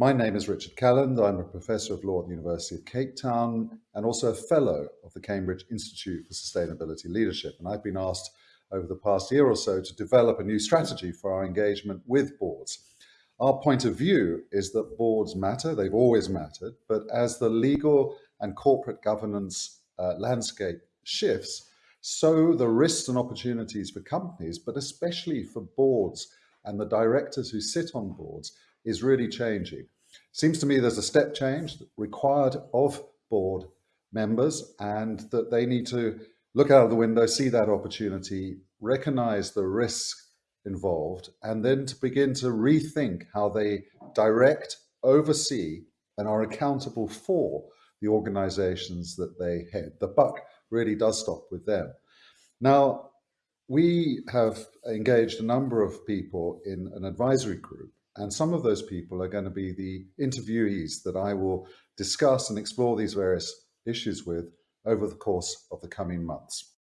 My name is Richard Calland. I'm a Professor of Law at the University of Cape Town and also a Fellow of the Cambridge Institute for Sustainability Leadership. And I've been asked over the past year or so to develop a new strategy for our engagement with boards. Our point of view is that boards matter, they've always mattered, but as the legal and corporate governance uh, landscape shifts, so the risks and opportunities for companies, but especially for boards and the directors who sit on boards is really changing. Seems to me there's a step change required of board members and that they need to look out of the window, see that opportunity, recognize the risk involved, and then to begin to rethink how they direct, oversee, and are accountable for the organizations that they head. The buck really does stop with them. Now, we have engaged a number of people in an advisory group and some of those people are going to be the interviewees that I will discuss and explore these various issues with over the course of the coming months.